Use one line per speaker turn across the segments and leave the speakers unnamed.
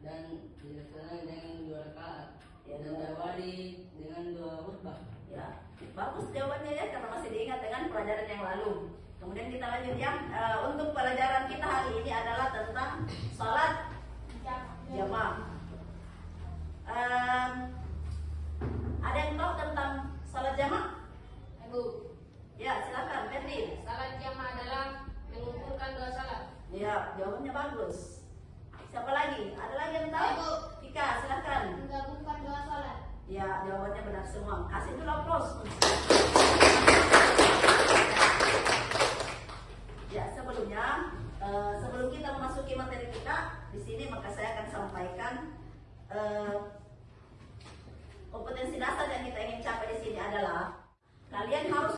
dan dilaksanakan dengan dua rakaat
Ya,
dan diawali dengan dua khutbah.
Ya, bagus jawabannya ya karena masih diingat dengan pelajaran yang lalu. Kemudian kita lanjut ya. Eh, untuk pelajaran kita hari ini adalah tentang sholat jamaah. Em, ada yang tahu tentang sholat jamaah?
Ibu,
Ya, silakan, Ferdi.
salat jamaah adalah mengumpulkan dua salat.
Ya, jawabannya bagus. Siapa lagi? Ada lagi yang tahu?
Ibu.
Ika, silakan.
Menggabungkan dua salat.
Ya, jawabannya benar semua. Kasih dulu aplaus. Ya, eh, sebelum kita memasuki materi kita, di sini maka saya akan sampaikan eh, kompetensi dasar yang kita ingin capai di sini adalah kalian harus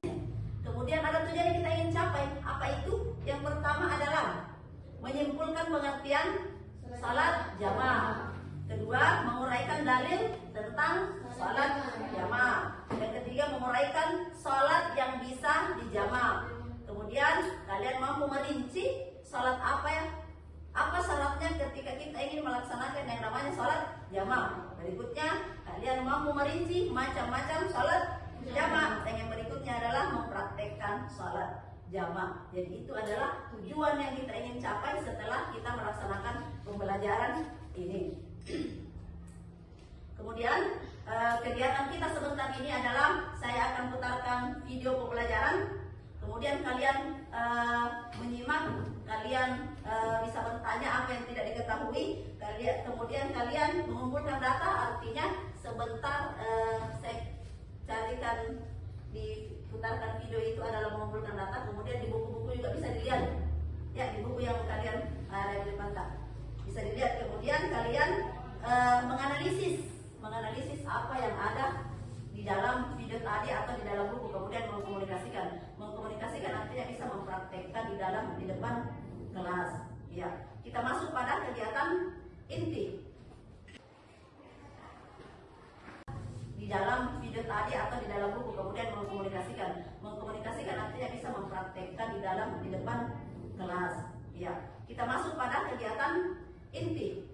kemudian ada tujuan yang kita ingin capai. Apa itu? Yang pertama adalah menyimpulkan pengertian salat jamaah. Kedua, menguraikan dalil tentang salat jamaah. Yang ketiga, menguraikan salat yang bisa dijamaah. Kemudian kalian mampu merinci salat apa ya? Apa syaratnya ketika kita ingin melaksanakan yang namanya salat jamaah? Berikutnya, kalian mampu merinci macam-macam salat jamaah. Yang berikutnya adalah mempraktekkan salat jamaah. Jadi itu adalah tujuan yang kita ingin capai setelah kita melaksanakan pembelajaran ini. Kemudian eh, kegiatan kita sebentar ini adalah saya akan putarkan video pembelajaran. Kemudian kalian eh, menyimak, kalian eh, bisa bertanya apa yang tidak diketahui. Kalian kemudian kalian mengumpulkan data. Artinya sebentar eh, saya carikan diputarkan video itu adalah mengumpulkan data. Kemudian di buku-buku juga bisa dilihat. Ya di buku yang kalian tak bisa dilihat. Kemudian kalian eh, menganalisis menganalisis apa yang ada di dalam video tadi atau di dalam buku kemudian mengkomunikasikan mengkomunikasikan artinya mempraktekkan di dalam di depan kelas. Ya kita masuk pada kegiatan inti. Di dalam video tadi atau di dalam buku kemudian mengkomunikasikan. Mengkomunikasikan artinya bisa mempraktekkan di dalam di depan kelas. Ya kita masuk pada kegiatan inti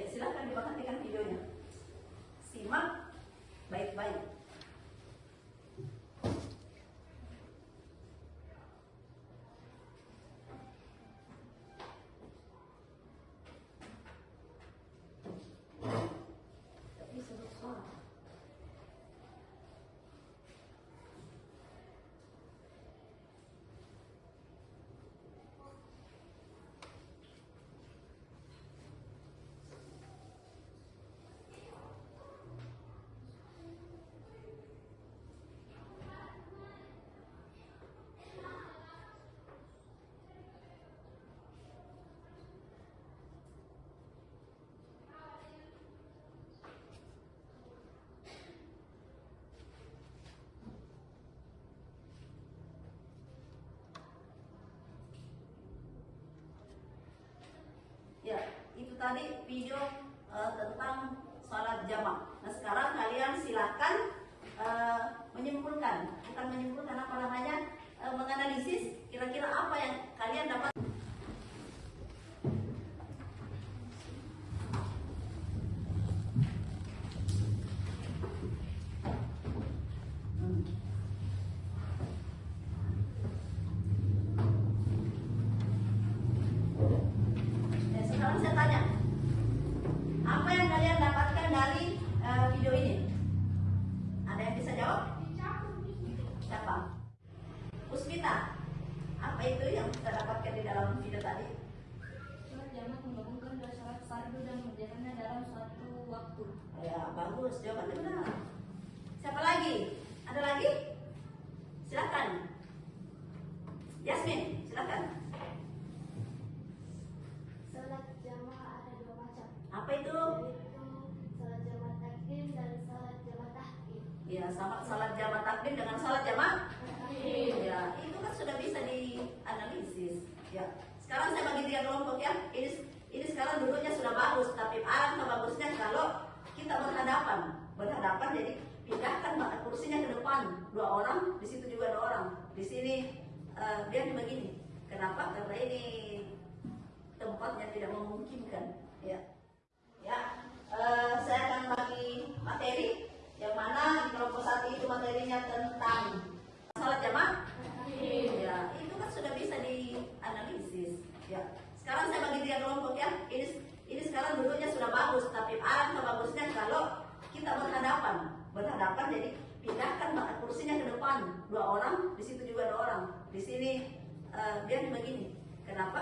Ya, silakan diperhatikan videonya. Simak baik-baik. Tapi sebut suara. Ya, itu tadi video eh, tentang sholat jamaah. Nah sekarang kalian silakan eh, menyimpulkan, bukan menyimpulkan apa namanya, eh, menganalisis kira-kira apa bagus. Jawabannya benar. Siapa lagi? Ada lagi? Silakan. Yasmin, silakan.
Salat jamaah ada dua macam.
Apa itu?
Yaitu salat jamaah takbir dan salat jamaah tahkim.
Ya, sama salat jamaah takbir dengan salat jamaah tahkim. Ya, itu kan sudah bisa dianalisis. Ya. Sekarang saya bagi tiga kelompok ya. Ini ini sekarang duduknya sudah bagus, tapi arah bagusnya kalau kita berhadapan. Berhadapan jadi pindahkan mata kursinya ke depan. Dua orang di situ juga dua orang. Di sini eh, uh, biar begini kenapa? Karena ini tempatnya tidak memungkinkan. Ya. Ya uh, saya akan bagi materi. Yang mana di kelompok satu itu materinya tentang salat jamaah.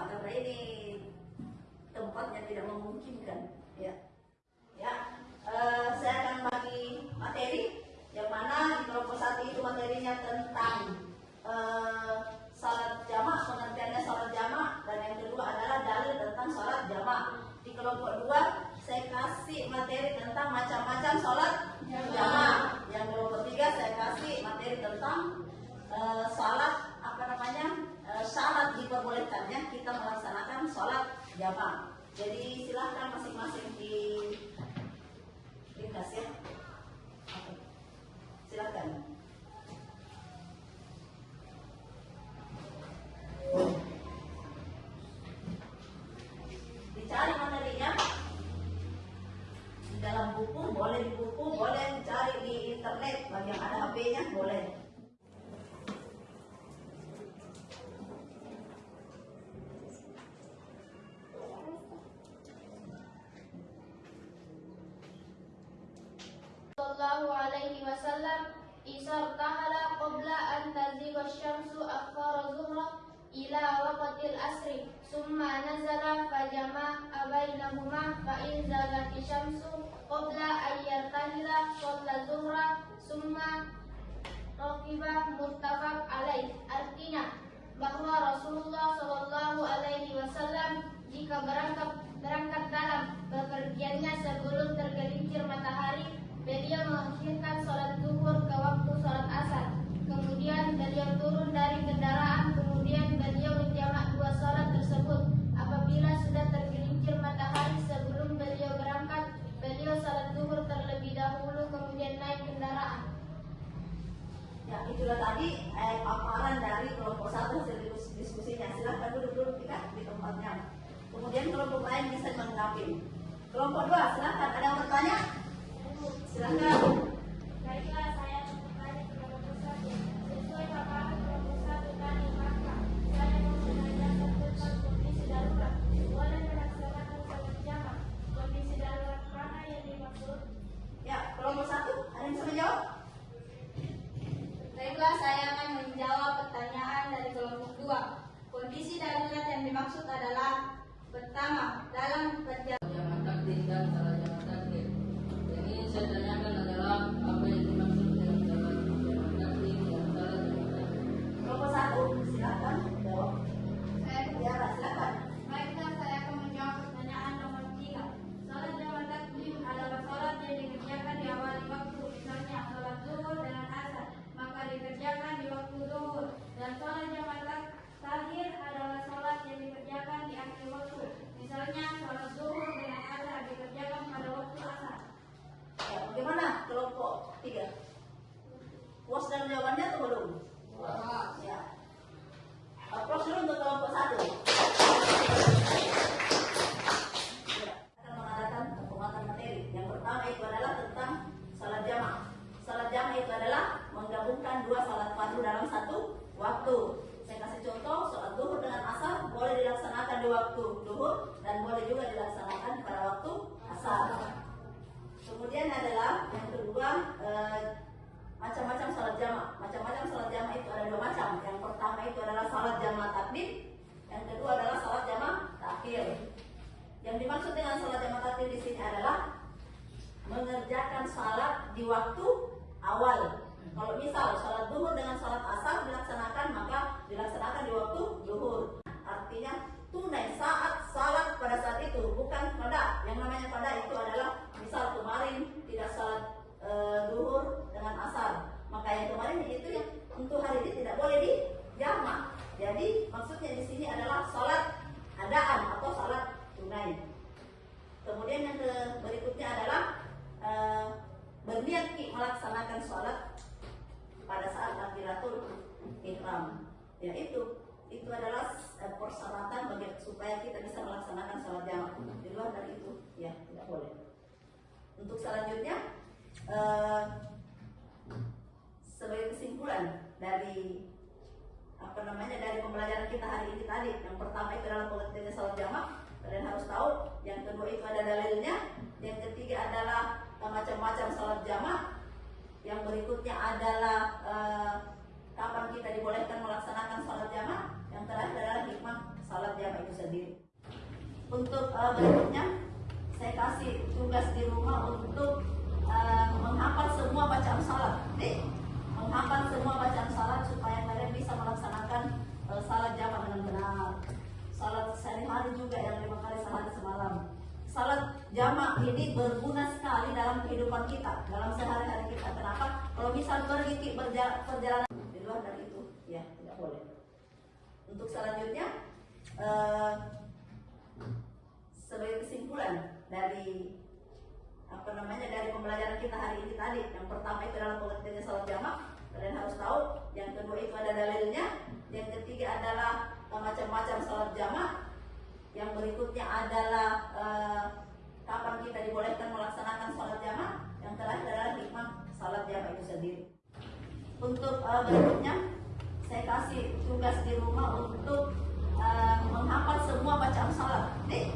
karena ini tempatnya tidak memungkinkan.
alaihi wasallam isartahala qabla an taziga syamsu akhara zuhra ila waqtil asri summa nazala fajama abainahuma fa in zagat syamsu qabla an yartahila qabla zuhra summa raqiba muttafaq alaih artinya bahwa Rasulullah
eh, paparan dari kelompok satu hasil diskusinya. Silahkan duduk dulu kita di tempatnya. Kemudian kelompok lain bisa menanggapi. Kelompok dua, silahkan. Ada yang bertanya? Silahkan.
Baiklah, jamaah
takdim, yang
kedua adalah salat jamaah takhir. Yang dimaksud dengan salat jamaah takhir di sini adalah mengerjakan salat di waktu awal. Kalau misal salat duhur dengan salat asar dilaksanakan maka dilaksanakan di waktu duhur. Artinya tunai saat salat pada saat itu bukan pada. Yang namanya pada itu adalah misal kemarin tidak salat e, duhur dengan asar maka yang kemarin itu yang untuk hari ini tidak boleh dijamak. Jadi maksudnya di sini adalah salat adaan atau salat tunai. Kemudian yang ke- berikutnya adalah eh, berniat ki melaksanakan sholat pada saat takbiratul ihram. Ya itu itu adalah eh, persyaratan bagi supaya kita bisa melaksanakan sholat jamaah. Di luar dari itu ya tidak boleh. Untuk selanjutnya eh, sebagai kesimpulan dari apa namanya dari pembelajaran kita hari ini tadi yang pertama itu adalah pengertiannya sholat jamaah. Kalian harus tahu yang kedua itu ada dalilnya yang ketiga adalah macam-macam sholat jamaah. Yang berikutnya adalah eh, kapan kita dibolehkan melaksanakan sholat jamaah. Yang terakhir adalah hikmah sholat jamaah itu sendiri. Untuk eh, berikutnya saya kasih tugas di rumah untuk eh, menghafal semua bacaan salat. Menghafal semua bacaan salat supaya kalian bisa melaksanakan eh, salat jamaah dengan benar. Salat sehari-hari juga yang lima kali sehari semalam. Salat jamaah ini berguna sekali dalam kehidupan kita dalam sehari-hari kita. Kenapa? Kalau misal pergi ki berja- perjalanan di luar dari itu ya tidak boleh. Untuk selanjutnya eh, sebagai kesimpulan dari apa namanya dari pembelajaran kita hari ini tadi. Yang pertama itu adalah pengertiannya salat jamaah kalian harus tahu. Yang kedua itu ada dalilnya. Yang ketiga adalah eh, macam-macam salat jamaah yang berikutnya adalah eh, kapan kita dibolehkan melaksanakan salat jamaah yang terakhir adalah hikmah salat jamaah itu sendiri. Untuk eh, berikutnya saya kasih tugas di rumah untuk eh, menghafal semua bacaan salat nih